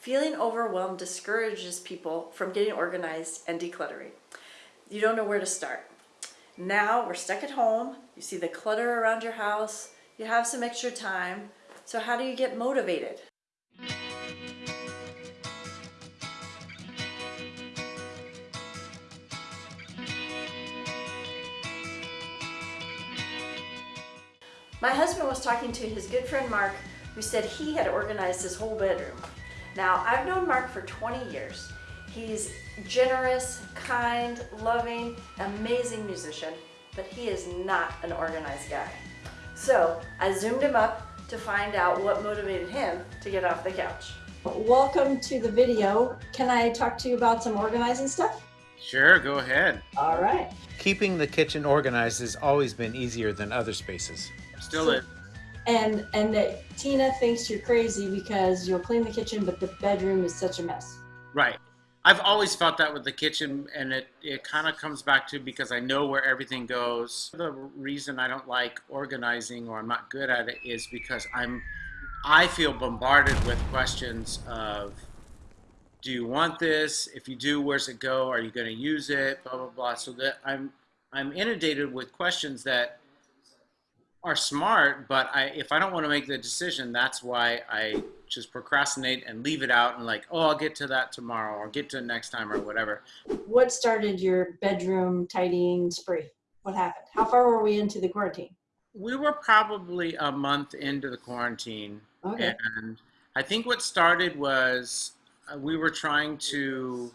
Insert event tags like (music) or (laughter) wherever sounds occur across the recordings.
Feeling overwhelmed discourages people from getting organized and decluttering. You don't know where to start. Now we're stuck at home, you see the clutter around your house, you have some extra time, so how do you get motivated? My husband was talking to his good friend Mark, who said he had organized his whole bedroom. Now, I've known Mark for 20 years. He's generous, kind, loving, amazing musician, but he is not an organized guy. So I zoomed him up to find out what motivated him to get off the couch. Welcome to the video. Can I talk to you about some organizing stuff? Sure, go ahead. All right. Keeping the kitchen organized has always been easier than other spaces. Still So- it. And and that Tina thinks you're crazy because you'll clean the kitchen, but the bedroom is such a mess. Right. I've always felt that with the kitchen, and it, it kind of comes back to because I know where everything goes. The reason I don't like organizing or I'm not good at it is because I'm, I feel bombarded with questions of, do you want this? If you do, where's it go? Are you going to use it? Blah blah blah. So that I'm, I'm inundated with questions that are smart, but I if I don't want to make the decision, that's why I just procrastinate and leave it out and like, oh, I'll get to that tomorrow or get to it next time or whatever. What started your bedroom tidying spree? What happened? How far were we into the quarantine? We were probably a month into the quarantine, Okay. and I think what started was uh, we were trying to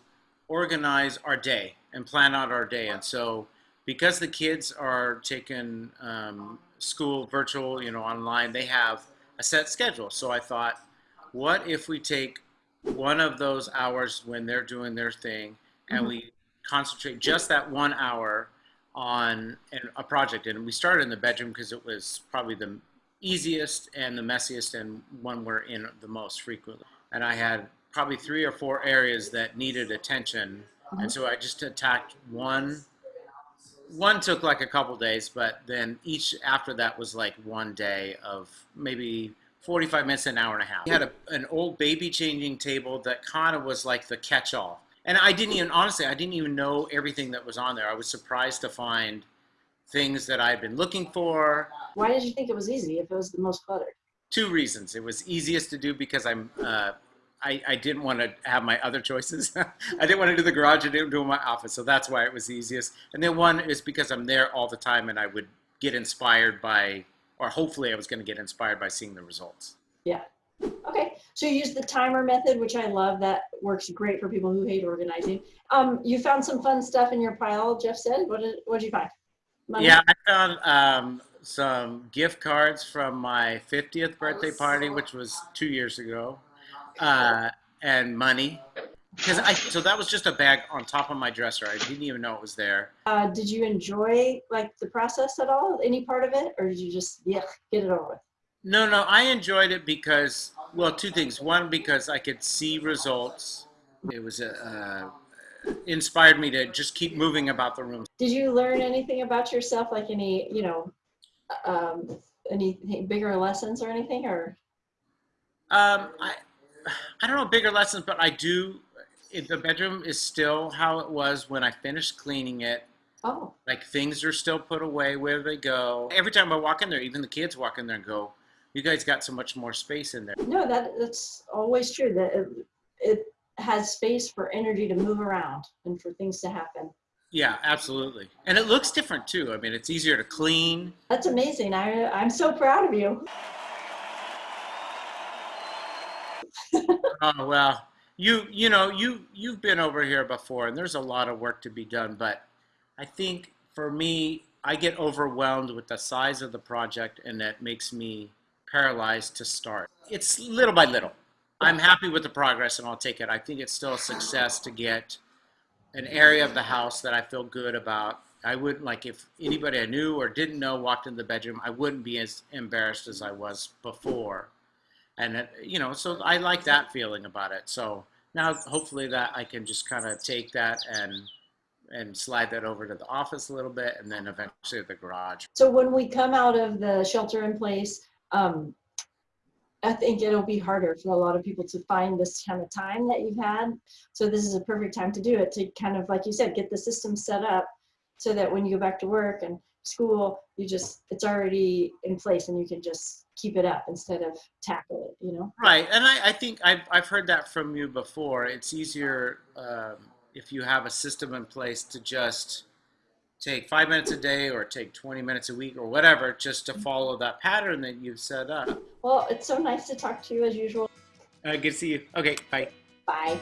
organize our day and plan out our day, and so because the kids are taking um, school virtual, you know, online, they have a set schedule. So I thought, what if we take one of those hours when they're doing their thing and Mhm. we concentrate just that one hour on a project? And we started in the bedroom because it was probably the easiest and the messiest and one we're in the most frequently. And I had probably three or four areas that needed attention. And so I just attacked one one took like a couple days, but then each after that was like one day of maybe 45 minutes, an hour and a half. We had a, an old baby changing table that kind of was like the catch all. And I didn't even, honestly, I didn't even know everything that was on there. I was surprised to find things that I'd been looking for. Why did you think it was easy if it was the most cluttered? Two reasons. It was easiest to do because I'm, uh, I, I didn't want to have my other choices. (laughs) I didn't want to do the garage. I didn't do my office. So that's why it was easiest. And then one is because I'm there all the time and I would get inspired by, or hopefully I was going to get inspired by seeing the results. Yeah. Okay. So you use the timer method, which I love. That works great for people who hate organizing. Um, you found some fun stuff in your pile, Jeff said. What did what did you find? Money? Yeah, I found um, some gift cards from my 50th birthday party, which was two years ago, uh, and money. Because I, so that was just a bag on top of my dresser. I didn't even know it was there. Uh, did you enjoy like the process at all? Any part of it, or did you just yeah get it over with? No, no, I enjoyed it because, well, two things. One, because I could see results. It was uh, inspired me to just keep moving about the room. Did you learn anything about yourself, like any you know, um, any bigger lessons or anything, or Um, I, I don't know bigger lessons, but I do. If the bedroom is still how it was when I finished cleaning it. oh Like things are still put away where they go. Every time I walk in there, even the kids walk in there and go, "You guys got so much more space in there." no, that that's always true. That it, it has space for energy to move around and for things to happen. Yeah, absolutely. And it looks different too. I mean, it's easier to clean. That's amazing. I I'm so proud of you. Oh well, you you know you you've been over here before, and there's a lot of work to be done. But I think for me, I get overwhelmed with the size of the project, and that makes me paralyzed to start. It's little by little. I'm happy with the progress, and I'll take it. I think it's still a success to get an area of the house that I feel good about. I wouldn't like if anybody I knew or didn't know walked in the bedroom, I wouldn't be as embarrassed as I was before and it, you know so i like that feeling about it so now hopefully that i can just kind of take that and and slide that over to the office a little bit and then eventually the garage So when we come out of the shelter in place, um, I think it'll be harder for a lot of people to find this kind of time that you've had. So this is a perfect time to do it, to kind of, like you said, get the system set up so that when you go back to work and school, you just, it's already in place and you can just keep it up instead of tackle it, you know? Right, and I, I think I've, I've heard that from you before. It's easier um, if you have a system in place to just take five minutes a day or take 20 minutes a week or whatever, just to follow that pattern that you've set up. Well, it's so nice to talk to you as usual. Uh, good to see you. Okay, bye. Bye.